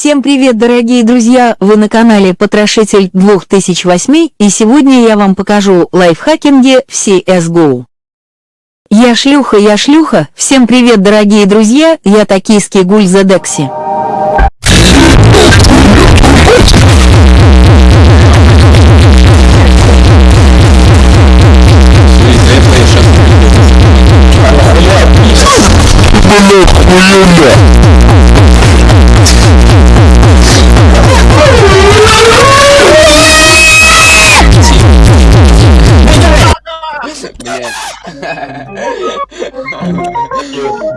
Всем привет, дорогие друзья! Вы на канале Потрошитель 2008 и сегодня я вам покажу лайфхакинги в CSGO. Я шлюха, я шлюха! Всем привет, дорогие друзья! Я токийский гуль Зедекси. Блядь, хуёля! Yes.